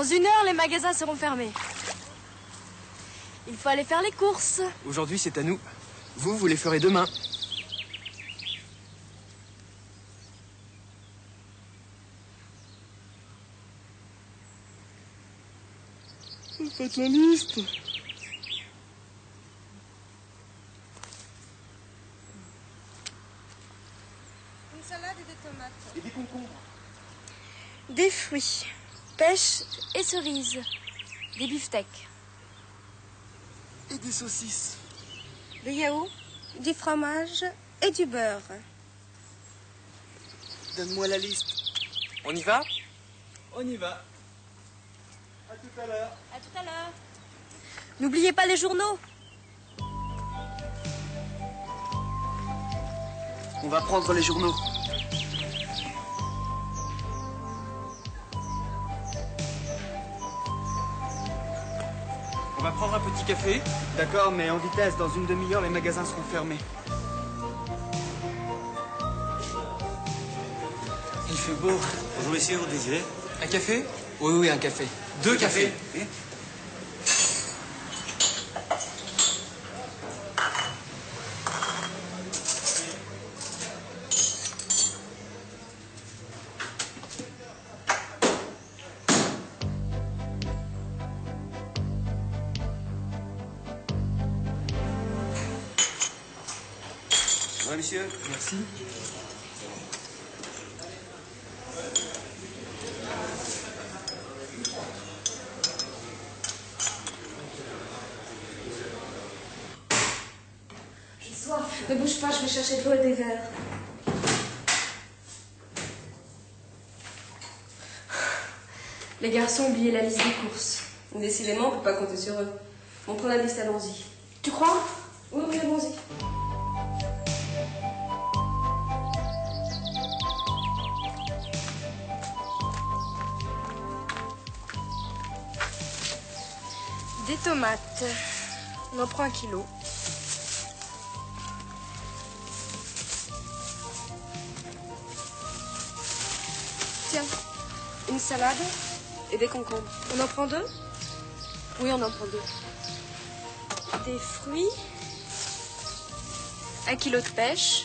Dans une heure, les magasins seront fermés. Il faut aller faire les courses. Aujourd'hui, c'est à nous. Vous, vous les ferez demain. Faites la liste. Une salade et des tomates. Et des concombres. Des fruits, pêche et cerises. Des beefsteaks. Et des saucisses. Des yaourts, du fromage et du beurre. Donne-moi la liste. On y va? On y va. À tout à l'heure. À tout à l'heure. N'oubliez pas les journaux. On va prendre les journaux. On va prendre un petit café. D'accord, mais en vitesse, dans une demi-heure, les magasins seront fermés. Il fait beau. Bonjour messieurs, vous désirez Un café? Oui, oui, un café. Deux cafés. Oui. Monsieur Merci. J'ai soif. Ne bouge pas, je vais chercher de l'eau et des verres. Les garçons ont oublié la liste des courses. Décidément, on peut pas compter sur eux. On prend la liste, allons-y. Tu crois? Des tomates. On en prend un kilo. Tiens, une salade et des concombres. On en prend deux? Oui, on en prend deux. Des fruits. Un kilo de pêche.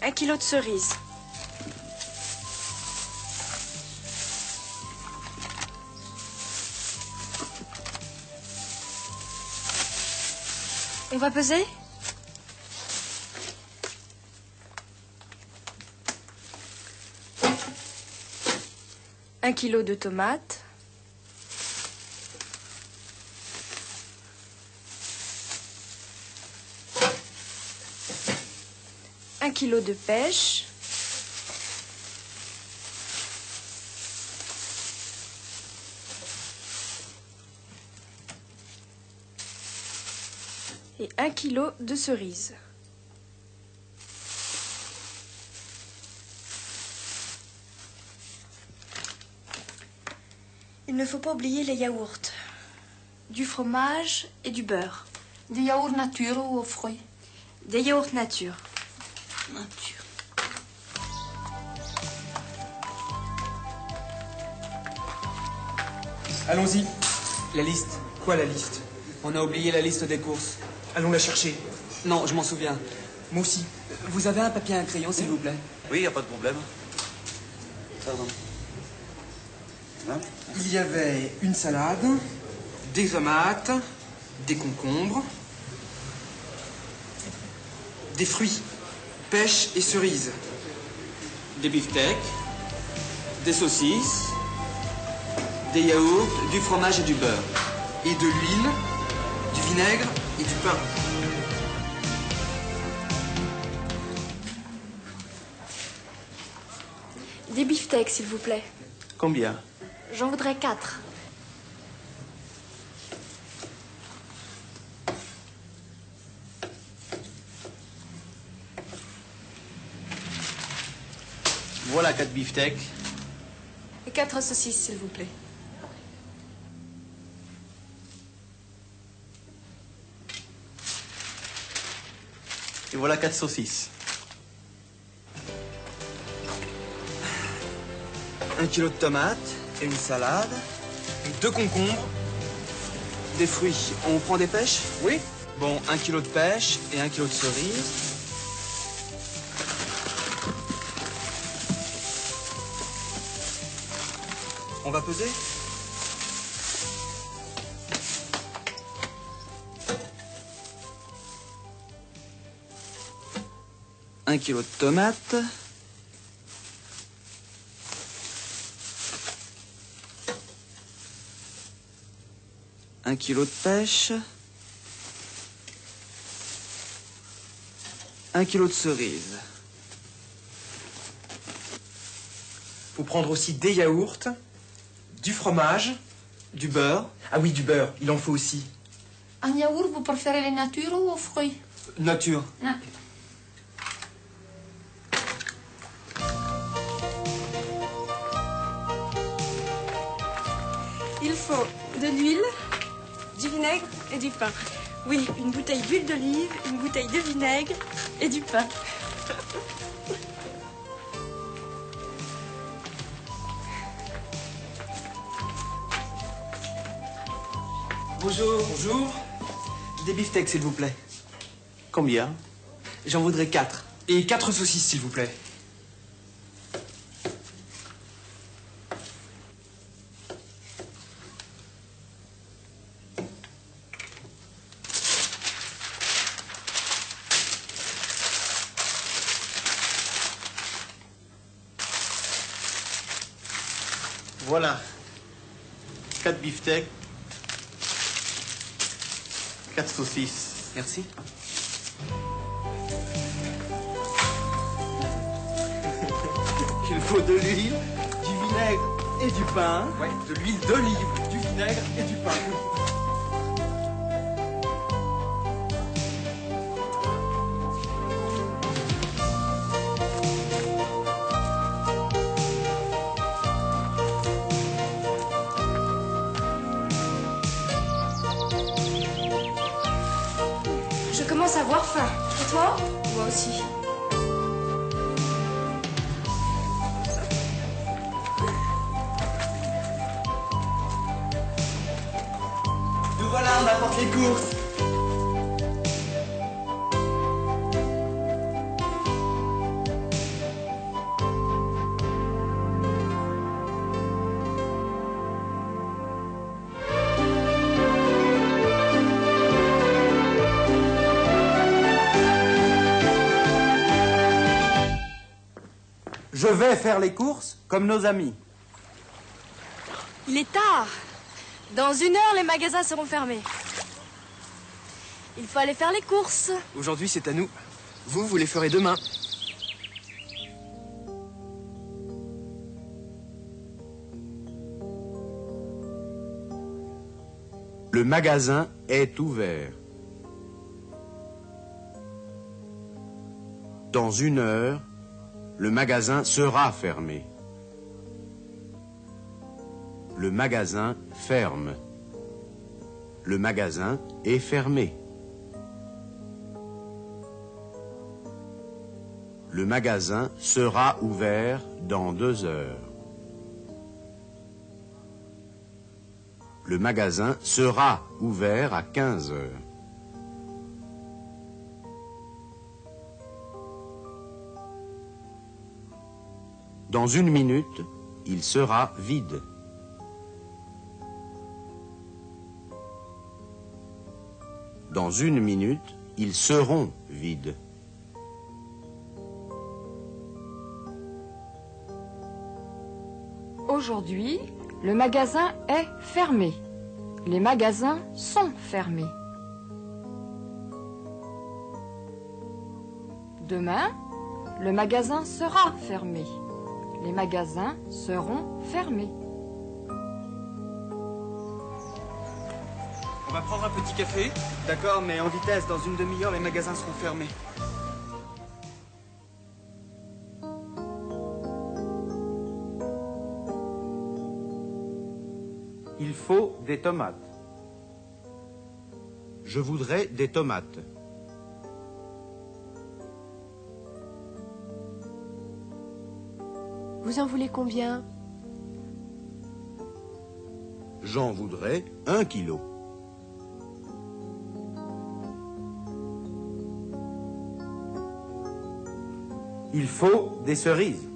Un kilo de cerises. On va peser? Un kilo de tomates. Un kilo de pêche. Et un kilo de cerises. Il ne faut pas oublier les yaourts, du fromage et du beurre. Des yaourts nature ou aux fruits? Des yaourts nature. Nature. Allons-y. La liste. Quoi la liste? On a oublié la liste des courses. Allons la chercher. Non, je m'en souviens. Moi aussi. Vous avez un papier et un crayon, s'il vous plaît Oui, y a pas de problème. Pardon. Hein Il y avait une salade, des tomates, des concombres, des fruits, pêche et cerises, des beefsteaks, des saucisses, des yaourts, du fromage et du beurre, et de l'huile, du vinaigre et du pain. Des beefsteaks, s'il vous plaît. Combien? J'en voudrais quatre. Voilà quatre beefsteaks. Et quatre saucisses, s'il vous plaît. Et voilà quatre saucisses. un kilo de tomates et une salade, deux concombres, des fruits. On prend des pêches? Oui. Bon, un kilo de pêche et un kilo de cerises. On va peser? Un kilo de tomates. Un kilo de pêche. Un kilo de cerises. Faut prendre aussi des yaourts, du fromage. Du beurre. Ah oui, du beurre, il en faut aussi. En yaourt, vous préférez les natures ou aux fruits? Nature. L'huile, du vinaigre et du pain. Oui, une bouteille d'huile d'olive, une bouteille de vinaigre et du pain. Bonjour. Bonjour. Des beefsteaks, s'il vous plaît. Combien? J'en voudrais quatre. Et quatre saucisses, s'il vous plaît. Voilà. Quatre beefsteaks. Quatre saucisses. Merci. Il faut de l'huile, du vinaigre Et du pain. Ouais, de l'huile d'olive, du vinaigre et du pain. Avoir faim. Et toi Moi aussi. Nous voilà, on apporte les courses. Je vais faire les courses comme nos amis. Il est tard. Dans une heure, les magasins seront fermés. Il faut aller faire les courses. Aujourd'hui, c'est à nous. Vous, vous les ferez demain. Le magasin est ouvert. Dans une heure, le magasin sera fermé. Le magasin ferme. Le magasin est fermé. Le magasin sera ouvert dans deux heures. Le magasin sera ouvert à 15 heures. Dans une minute, il sera vide. Dans une minute, ils seront vides. Aujourd'hui, le magasin est fermé. Les magasins sont fermés. Demain, le magasin sera fermé. Les magasins seront fermés. On va prendre un petit café. D'accord, mais en vitesse, dans une demi-heure, les magasins seront fermés. Il faut des tomates. Je voudrais des tomates. Vous en voulez combien? J'en voudrais un kilo. Il faut des cerises.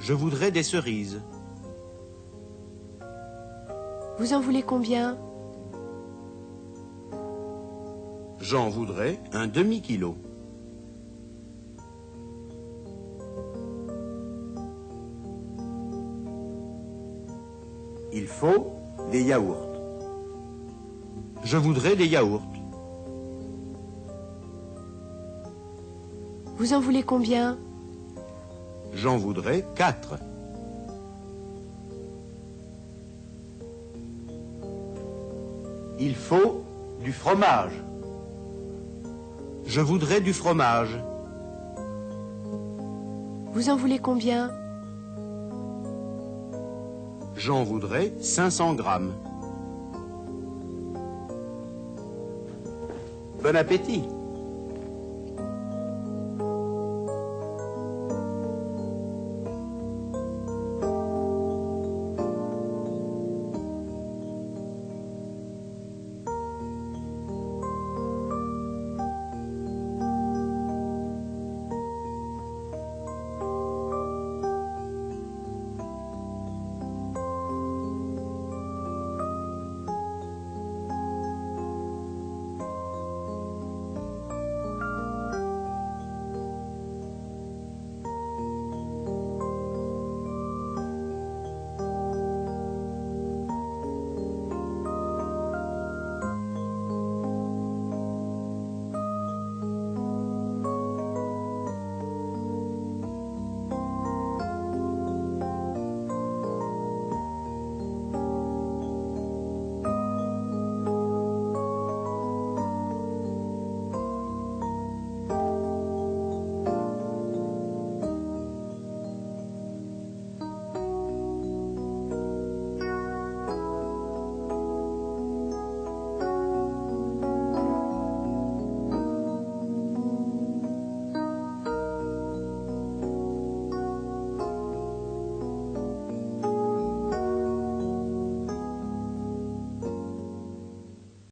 Je voudrais des cerises. Vous en voulez combien? J'en voudrais un demi-kilo. Il faut des yaourts. Je voudrais des yaourts. Vous en voulez combien? J'en voudrais quatre. Il faut du fromage. Je voudrais du fromage. Vous en voulez combien? J'en voudrais 500 grammes. Bon appétit.